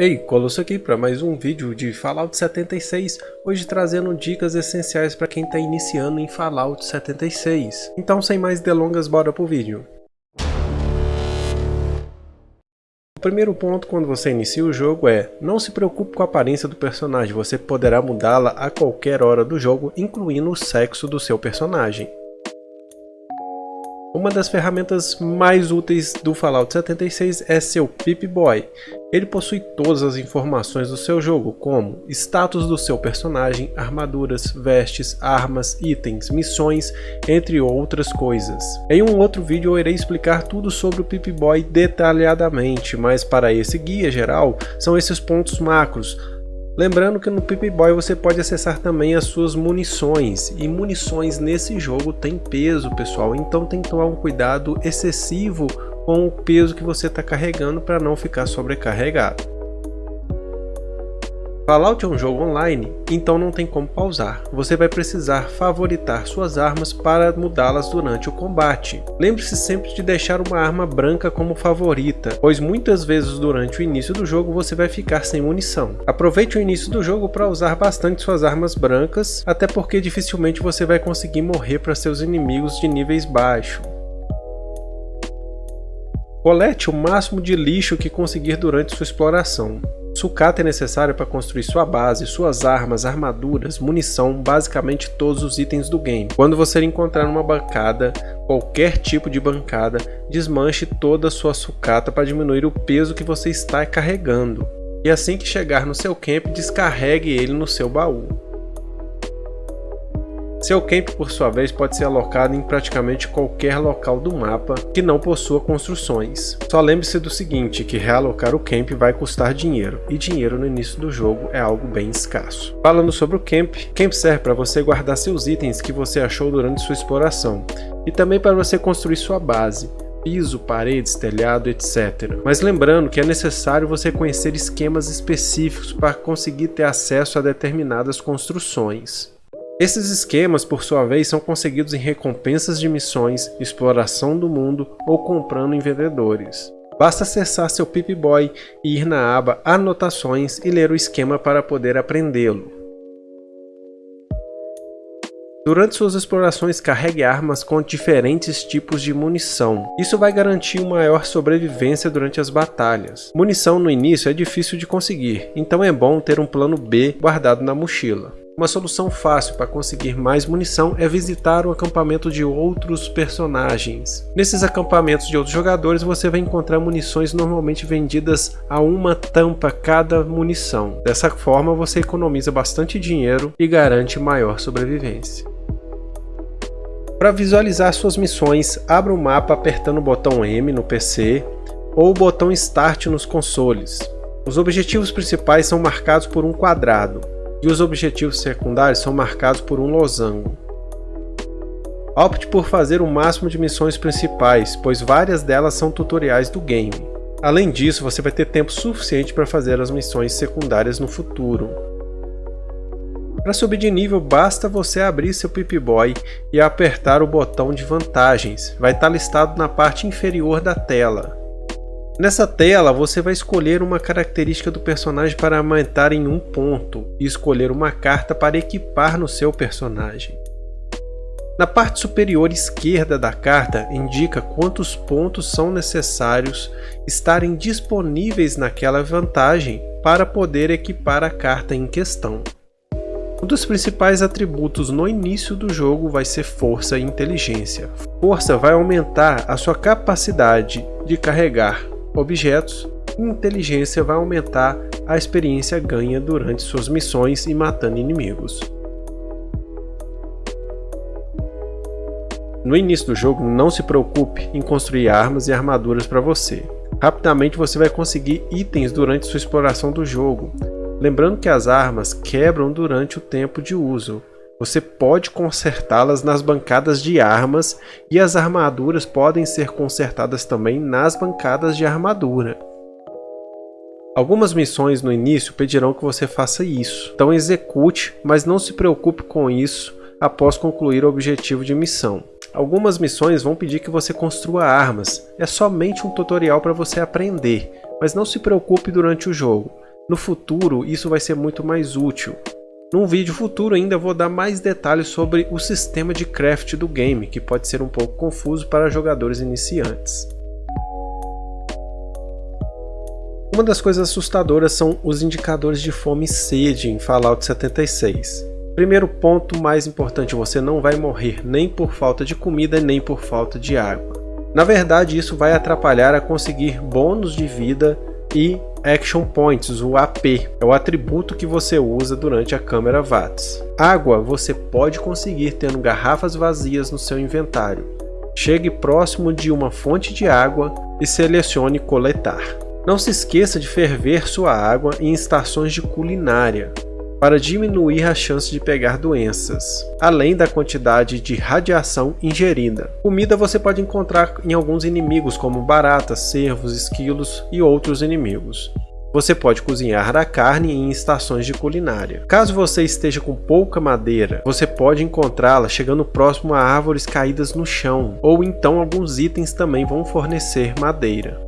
Ei, Colosso aqui para mais um vídeo de Fallout 76, hoje trazendo dicas essenciais para quem está iniciando em Fallout 76. Então sem mais delongas, bora pro vídeo. O primeiro ponto quando você inicia o jogo é, não se preocupe com a aparência do personagem, você poderá mudá-la a qualquer hora do jogo, incluindo o sexo do seu personagem. Uma das ferramentas mais úteis do Fallout 76 é seu Pip-Boy. Ele possui todas as informações do seu jogo, como status do seu personagem, armaduras, vestes, armas, itens, missões, entre outras coisas. Em um outro vídeo eu irei explicar tudo sobre o Pip-Boy detalhadamente, mas para esse guia geral, são esses pontos macros, Lembrando que no Pip-Boy você pode acessar também as suas munições, e munições nesse jogo tem peso pessoal, então tem que tomar um cuidado excessivo com o peso que você está carregando para não ficar sobrecarregado. Fallout é um jogo online, então não tem como pausar. Você vai precisar favoritar suas armas para mudá-las durante o combate. Lembre-se sempre de deixar uma arma branca como favorita, pois muitas vezes durante o início do jogo você vai ficar sem munição. Aproveite o início do jogo para usar bastante suas armas brancas, até porque dificilmente você vai conseguir morrer para seus inimigos de níveis baixos. Colete o máximo de lixo que conseguir durante sua exploração. Sucata é necessário para construir sua base, suas armas, armaduras, munição, basicamente todos os itens do game. Quando você encontrar uma bancada, qualquer tipo de bancada, desmanche toda a sua sucata para diminuir o peso que você está carregando. E assim que chegar no seu camp, descarregue ele no seu baú. Seu camp, por sua vez, pode ser alocado em praticamente qualquer local do mapa que não possua construções. Só lembre-se do seguinte, que realocar o camp vai custar dinheiro, e dinheiro no início do jogo é algo bem escasso. Falando sobre o camp, camp serve para você guardar seus itens que você achou durante sua exploração, e também para você construir sua base, piso, paredes, telhado, etc. Mas lembrando que é necessário você conhecer esquemas específicos para conseguir ter acesso a determinadas construções. Esses esquemas, por sua vez, são conseguidos em recompensas de missões, exploração do mundo ou comprando em vendedores. Basta acessar seu Pip-Boy e ir na aba Anotações e ler o esquema para poder aprendê-lo. Durante suas explorações, carregue armas com diferentes tipos de munição. Isso vai garantir uma maior sobrevivência durante as batalhas. Munição no início é difícil de conseguir, então é bom ter um plano B guardado na mochila. Uma solução fácil para conseguir mais munição é visitar o acampamento de outros personagens. Nesses acampamentos de outros jogadores você vai encontrar munições normalmente vendidas a uma tampa cada munição. Dessa forma você economiza bastante dinheiro e garante maior sobrevivência. Para visualizar suas missões, abra o mapa apertando o botão M no PC ou o botão Start nos consoles. Os objetivos principais são marcados por um quadrado e os objetivos secundários são marcados por um losango. Opte por fazer o máximo de missões principais, pois várias delas são tutoriais do game. Além disso, você vai ter tempo suficiente para fazer as missões secundárias no futuro. Para subir de nível, basta você abrir seu Pip-Boy e apertar o botão de vantagens, vai estar listado na parte inferior da tela. Nessa tela você vai escolher uma característica do personagem para aumentar em um ponto e escolher uma carta para equipar no seu personagem. Na parte superior esquerda da carta indica quantos pontos são necessários estarem disponíveis naquela vantagem para poder equipar a carta em questão. Um dos principais atributos no início do jogo vai ser força e inteligência. Força vai aumentar a sua capacidade de carregar objetos, inteligência vai aumentar a experiência ganha durante suas missões e matando inimigos. No início do jogo, não se preocupe em construir armas e armaduras para você. Rapidamente você vai conseguir itens durante sua exploração do jogo. Lembrando que as armas quebram durante o tempo de uso, você pode consertá-las nas bancadas de armas e as armaduras podem ser consertadas também nas bancadas de armadura. Algumas missões no início pedirão que você faça isso, então execute, mas não se preocupe com isso após concluir o objetivo de missão. Algumas missões vão pedir que você construa armas, é somente um tutorial para você aprender, mas não se preocupe durante o jogo. No futuro, isso vai ser muito mais útil. Num vídeo futuro ainda vou dar mais detalhes sobre o sistema de craft do game, que pode ser um pouco confuso para jogadores iniciantes. Uma das coisas assustadoras são os indicadores de fome e sede em Fallout 76. Primeiro ponto mais importante, você não vai morrer nem por falta de comida nem por falta de água. Na verdade isso vai atrapalhar a conseguir bônus de vida e Action Points, o AP, é o atributo que você usa durante a câmera VATS. Água você pode conseguir tendo garrafas vazias no seu inventário. Chegue próximo de uma fonte de água e selecione coletar. Não se esqueça de ferver sua água em estações de culinária para diminuir a chance de pegar doenças, além da quantidade de radiação ingerida. Comida você pode encontrar em alguns inimigos como baratas, cervos, esquilos e outros inimigos. Você pode cozinhar a carne em estações de culinária. Caso você esteja com pouca madeira, você pode encontrá-la chegando próximo a árvores caídas no chão, ou então alguns itens também vão fornecer madeira.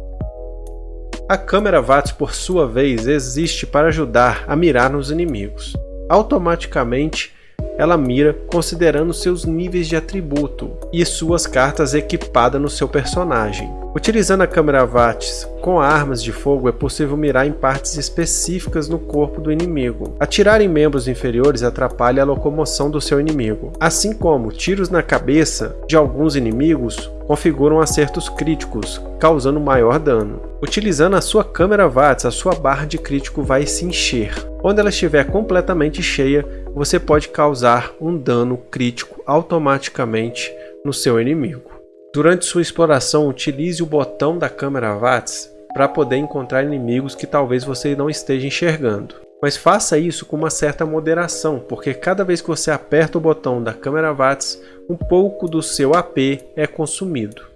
A câmera VATS, por sua vez, existe para ajudar a mirar nos inimigos. Automaticamente, ela mira considerando seus níveis de atributo e suas cartas equipadas no seu personagem. Utilizando a câmera VATS com armas de fogo é possível mirar em partes específicas no corpo do inimigo. Atirar em membros inferiores atrapalha a locomoção do seu inimigo, assim como tiros na cabeça de alguns inimigos configuram acertos críticos, causando maior dano. Utilizando a sua câmera VATS, a sua barra de crítico vai se encher. Quando ela estiver completamente cheia, você pode causar um dano crítico automaticamente no seu inimigo. Durante sua exploração, utilize o botão da câmera VATS para poder encontrar inimigos que talvez você não esteja enxergando. Mas faça isso com uma certa moderação, porque cada vez que você aperta o botão da câmera VATS, um pouco do seu AP é consumido.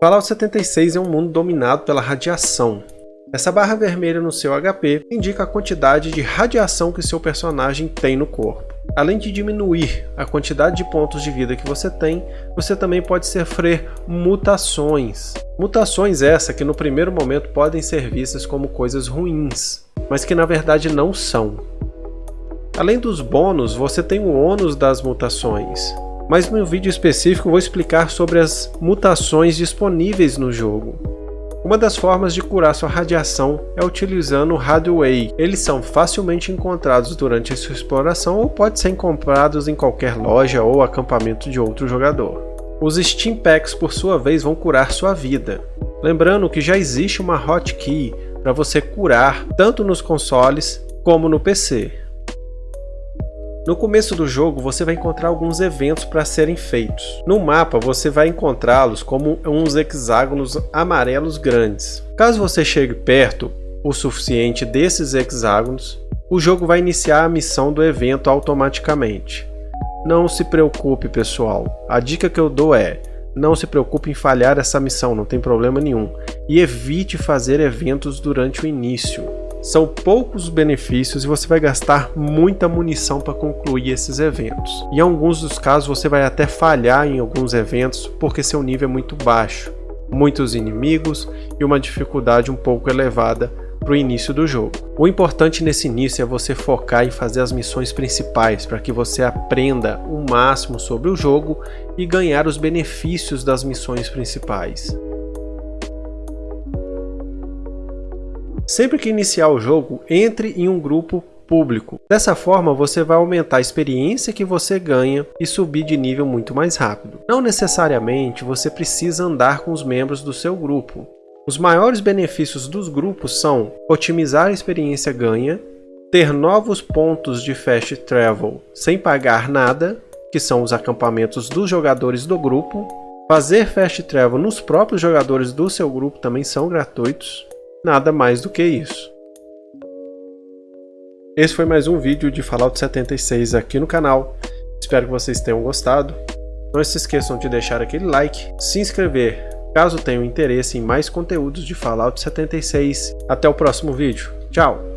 Fallout 76 é um mundo dominado pela radiação. Essa barra vermelha no seu HP indica a quantidade de radiação que seu personagem tem no corpo. Além de diminuir a quantidade de pontos de vida que você tem, você também pode sofrer mutações. Mutações essa que no primeiro momento podem ser vistas como coisas ruins, mas que na verdade não são. Além dos bônus, você tem o ônus das mutações, mas no vídeo específico vou explicar sobre as mutações disponíveis no jogo. Uma das formas de curar sua radiação é utilizando o Radway. Eles são facilmente encontrados durante a sua exploração ou podem ser comprados em qualquer loja ou acampamento de outro jogador. Os Steam Packs, por sua vez, vão curar sua vida. Lembrando que já existe uma hotkey para você curar tanto nos consoles como no PC. No começo do jogo você vai encontrar alguns eventos para serem feitos. No mapa você vai encontrá-los como uns hexágonos amarelos grandes. Caso você chegue perto o suficiente desses hexágonos, o jogo vai iniciar a missão do evento automaticamente. Não se preocupe pessoal, a dica que eu dou é não se preocupe em falhar essa missão, não tem problema nenhum. E evite fazer eventos durante o início. São poucos benefícios e você vai gastar muita munição para concluir esses eventos. Em alguns dos casos você vai até falhar em alguns eventos porque seu nível é muito baixo. Muitos inimigos e uma dificuldade um pouco elevada para o início do jogo. O importante nesse início é você focar em fazer as missões principais para que você aprenda o máximo sobre o jogo e ganhar os benefícios das missões principais. Sempre que iniciar o jogo, entre em um grupo público. Dessa forma, você vai aumentar a experiência que você ganha e subir de nível muito mais rápido. Não necessariamente você precisa andar com os membros do seu grupo. Os maiores benefícios dos grupos são otimizar a experiência ganha, ter novos pontos de fast travel sem pagar nada, que são os acampamentos dos jogadores do grupo, fazer fast travel nos próprios jogadores do seu grupo também são gratuitos, Nada mais do que isso. Esse foi mais um vídeo de Fallout 76 aqui no canal. Espero que vocês tenham gostado. Não se esqueçam de deixar aquele like, se inscrever caso tenham interesse em mais conteúdos de Fallout 76. Até o próximo vídeo. Tchau!